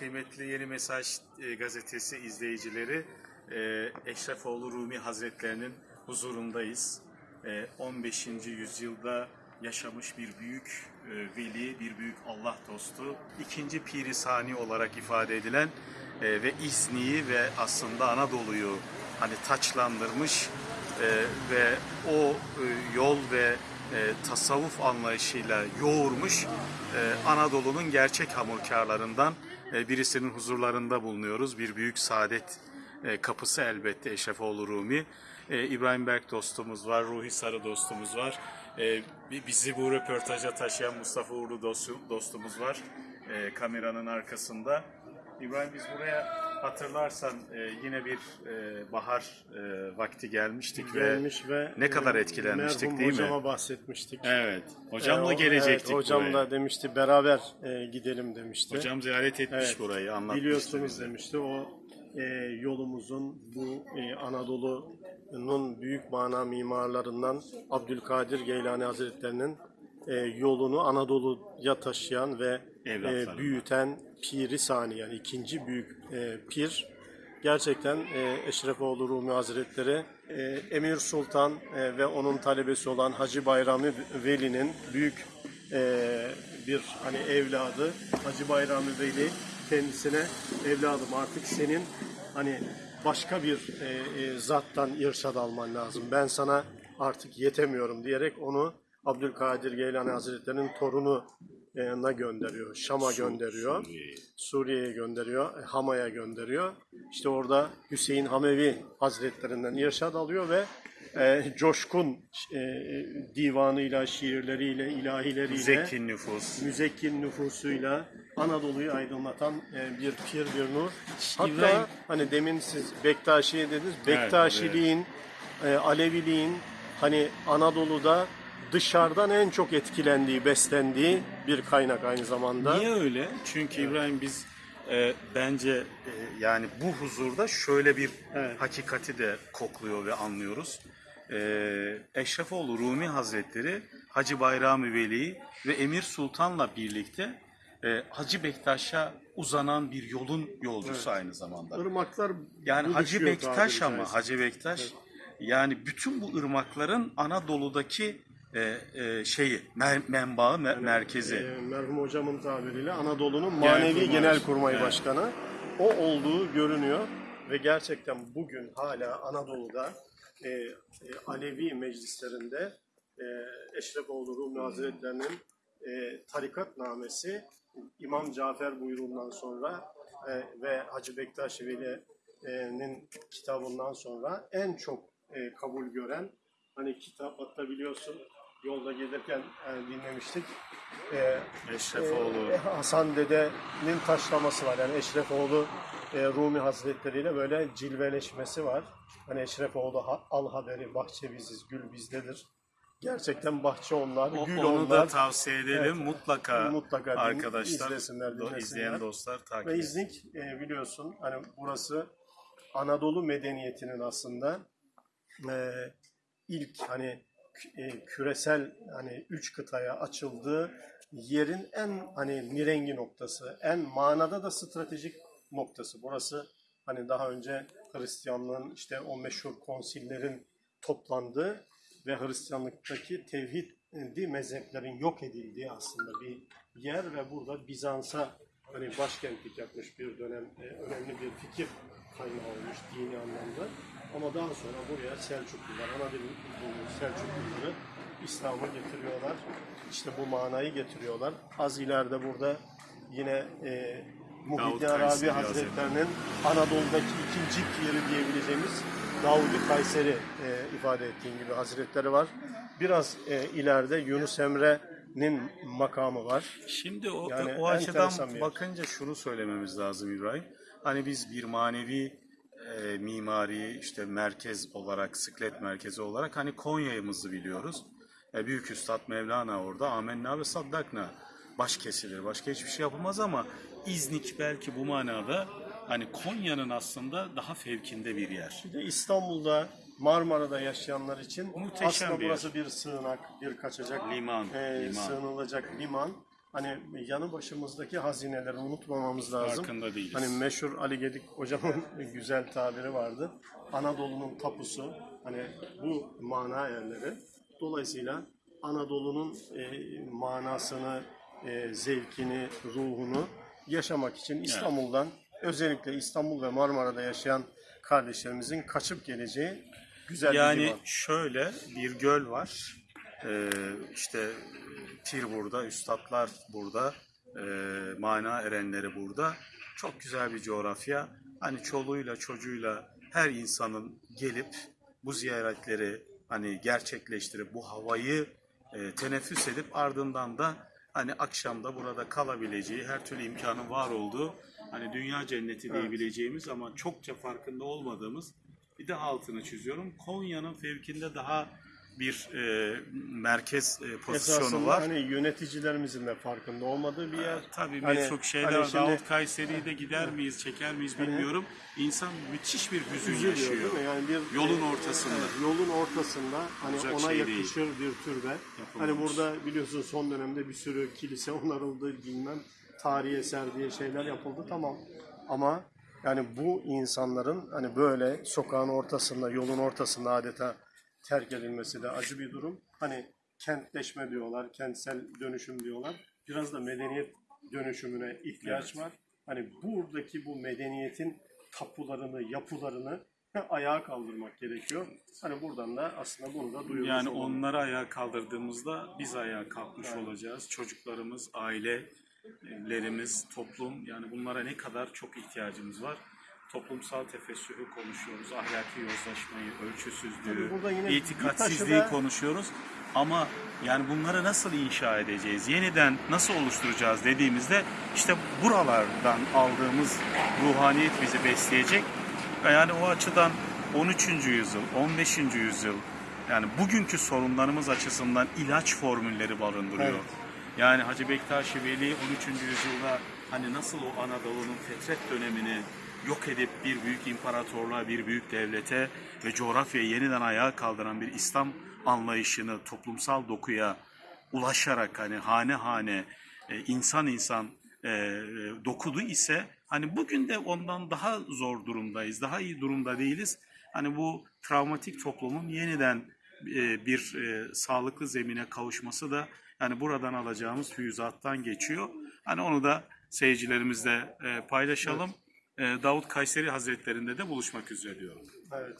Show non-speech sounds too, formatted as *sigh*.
kıymetli Yeni Mesaj e, gazetesi izleyicileri e, Eşrefoğlu Rumi Hazretlerinin huzurundayız. E, 15. yüzyılda yaşamış bir büyük e, veli, bir büyük Allah dostu, ikinci Piri Sani olarak ifade edilen e, ve İzni'yi ve aslında Anadolu'yu hani taçlandırmış e, ve o e, yol ve e, tasavvuf anlayışıyla yoğurmuş e, Anadolu'nun gerçek hamurkarlarından e, birisinin huzurlarında bulunuyoruz. Bir büyük saadet e, kapısı elbette Eşrefoğlu Rumi. E, İbrahim Berk dostumuz var, Ruhi Sarı dostumuz var. E, bi- bizi bu röportaja taşıyan Mustafa Uğurlu dostu- dostumuz var e, kameranın arkasında. İbrahim biz buraya hatırlarsan e, yine bir e, bahar e, vakti gelmiştik ve gelmiş ve ne kadar etkilenmiştik merhum değil mi? hocama bahsetmiştik. Evet. Hocamla E, o- gelecektik evet, hocam buraya. da demişti beraber e, gidelim demişti. Hocam ziyaret etmiş Evet, burayı anlatmıştı Biliyorsunuz bize. demişti o e, yolumuzun bu e, Anadolu'nun büyük mana mimarlarından Abdülkadir Geylani Hazretlerinin e, yolunu Anadolu'ya taşıyan ve. E, büyüten Piri Sani yani ikinci büyük e, pir. Gerçekten e, Eşrefoğlu Rumi Hazretleri e, Emir Sultan e, ve onun talebesi olan Hacı Bayrami Veli'nin büyük e, bir hani evladı. Hacı Bayrami Veli kendisine evladım artık senin hani başka bir e, e, zattan irşad alman lazım. Ben sana artık yetemiyorum. diyerek onu Abdülkadir Geylani Hazretleri'nin torunu e, na gönderiyor. Şam'a gönderiyor. Suriye. Suriye'ye gönderiyor, e, Hama'ya gönderiyor. İşte orada Hüseyin Hamevi Hazretlerinden irşad alıyor ve e, coşkun e, divanıyla, şiirleriyle, ilahileriyle, Zeki nüfus. müzekkin nüfusuyla Anadolu'yu aydınlatan e, bir pir, bir nur. Hatta İbrahim- hani demin siz Bektaşi'ye dediniz, Bektaşiliğin, e, Aleviliğin hani Anadolu'da dışarıdan en çok etkilendiği, beslendiği bir kaynak aynı zamanda. Niye öyle? Çünkü İbrahim biz e, bence e, yani bu huzurda şöyle bir Evet. hakikati de kokluyor ve anlıyoruz. E, Eşrefoğlu Rumi Hazretleri Hacı Bayrami Veli ve Emir Sultan'la birlikte e, Hacı Bektaş'a uzanan bir yolun yolcusu aynı zamanda. Irmaklar Yani Hacı Bektaş ama. Hacı Bektaş yani bütün bu ırmakların Anadolu'daki e, e, şeyi mer- menbaı me- merkezi. E, merhum hocamın tabiriyle Anadolu'nun Genel manevi Kurmay Evet. başkanı o olduğu görünüyor ve gerçekten bugün hala Anadolu'da e, e, Alevi meclislerinde e, Eşrefoğlu Rumi Hazretleri'nin e, tarikatnamesi İmam Cafer buyruğundan sonra e, ve Hacı Bektaş Veli'nin kitabından sonra en çok e, kabul gören hani kitap hatta biliyorsun yolda gelirken e, dinlemiştik. E, Eşrefoğlu. e, Hasan Dede'nin taşlaması var. Yani Eşrefoğlu e, Rumi Hazretleri ile böyle cilveleşmesi var. Hani Eşrefoğlu ha- al haberi bahçe biziz, gül bizdedir. Gerçekten bahçe onlar, O- gül onu onlar. da tavsiye edelim. Evet. Mutlaka, Mutlaka arkadaşlar, izlesinler, dinlesinler. izleyen dostlar takip Ve. İznik e, biliyorsun hani burası Anadolu medeniyetinin aslında e, ilk hani e, küresel hani üç kıtaya açıldığı yerin en hani mirengi noktası, en manada da stratejik noktası. Burası hani daha önce Hristiyanlığın işte o meşhur konsillerin toplandığı ve Hristiyanlıktaki tevhidi mezheplerin yok edildiği aslında bir yer ve burada Bizans'a hani başkentlik yapmış bir dönem e, önemli bir fikir kaynağı olmuş dini anlamda. Ama daha sonra buraya Selçuklular, Anadolu Selçukluları İslam'ı getiriyorlar. İşte bu manayı getiriyorlar. Az ileride burada yine e, Muhyiddin Davut Arabi Kayseri Hazretlerinin Anadolu'daki ikinci piri diyebileceğimiz Davud-i Kayseri e, ifade ettiğim gibi hazretleri var. Biraz e, ileride Yunus Emre'nin makamı var. Şimdi o, Yani o açıdan bakınca şunu söylememiz lazım İbrahim. Hani biz bir manevi e, mimari işte merkez olarak, sıklet merkezi olarak hani Konya'mızı biliyoruz. E, Büyük Üstad Mevlana orada amenna ve saddakna baş kesilir. Başka hiçbir şey yapılmaz ama İznik belki bu manada hani Konya'nın aslında daha fevkinde bir yer. Bir de İstanbul'da Marmara'da yaşayanlar için Muhteşem aslında bir yer. burası bir sığınak, bir kaçacak, Liman, e, liman. sığınılacak liman. Hani yanı başımızdaki hazineleri unutmamamız lazım. Farkında değiliz. Hani meşhur Ali Gedik hocamın *laughs* güzel tabiri vardı. Anadolu'nun tapusu hani bu mana yerleri. Dolayısıyla Anadolu'nun e, manasını, e, zevkini, ruhunu yaşamak için İstanbul'dan özellikle İstanbul ve Marmara'da yaşayan kardeşlerimizin kaçıp geleceği güzel bir Yani şöyle bir göl var. Ee, işte pir burada, üstadlar burada, e, mana erenleri burada. Çok güzel bir coğrafya. Hani çoluğuyla çocuğuyla her insanın gelip bu ziyaretleri hani gerçekleştirip bu havayı e, teneffüs edip ardından da hani akşamda burada kalabileceği her türlü imkanın var olduğu hani dünya cenneti diyebileceğimiz ama çokça farkında olmadığımız bir de altını çiziyorum. Konya'nın fevkinde daha bir e, merkez e, pozisyonu Esasında var. hani yöneticilerimizin de farkında olmadığı bir yer. Tabii Hani- birçok şeyler hani şimdi- Davut Kayseri'yi de gider miyiz, çeker miyiz bilmiyorum. İnsan müthiş bir hüzün Üzülüyor yaşıyor. değil mi? Yani bir Yolun e, ortasında. evet, yolun ortasında hani Olacak ona şey yakışır bir türbe. Hani Yapılmamış. burada biliyorsun son dönemde bir sürü kilise onarıldı, bilmem tarihi eser diye şeyler yapıldı tamam. Ama yani bu insanların hani böyle sokağın ortasında, yolun ortasında adeta terk edilmesi de acı bir durum. Hani kentleşme diyorlar, kentsel dönüşüm diyorlar. Biraz da medeniyet dönüşümüne ihtiyaç var. Hani buradaki bu medeniyetin tapularını, yapılarını ayağa kaldırmak gerekiyor. Hani buradan da aslında bunu da duyurmuş Yani olalım. onları ayağa kaldırdığımızda biz ayağa kalkmış olacağız. Çocuklarımız, ailelerimiz, toplum yani bunlara ne kadar çok ihtiyacımız var. Toplumsal tefessürü konuşuyoruz, ahlaki yozlaşmayı, ölçüsüzlüğü, itikatsizliği konuşuyoruz. Ama yani bunları nasıl inşa edeceğiz, yeniden nasıl oluşturacağız dediğimizde işte buralardan aldığımız ruhaniyet bizi besleyecek. Yani o açıdan 13. yüzyıl, 15. yüzyıl yani bugünkü sorunlarımız açısından ilaç formülleri barındırıyor. Evet. Yani Hacı Bektaş Veli 13. yüzyılda hani nasıl o Anadolu'nun fetret dönemini yok edip bir büyük imparatorluğa, bir büyük devlete ve coğrafyayı yeniden ayağa kaldıran bir İslam anlayışını toplumsal dokuya ulaşarak hani hane hane e, insan insan e, e, dokudu ise hani bugün de ondan daha zor durumdayız, daha iyi durumda değiliz. Hani bu travmatik toplumun yeniden bir sağlıklı zemine kavuşması da yani buradan alacağımız füyüzattan geçiyor. Hani onu da seyircilerimizle paylaşalım. E, Davut Kayseri Hazretlerinde de buluşmak üzere diyorum. Evet.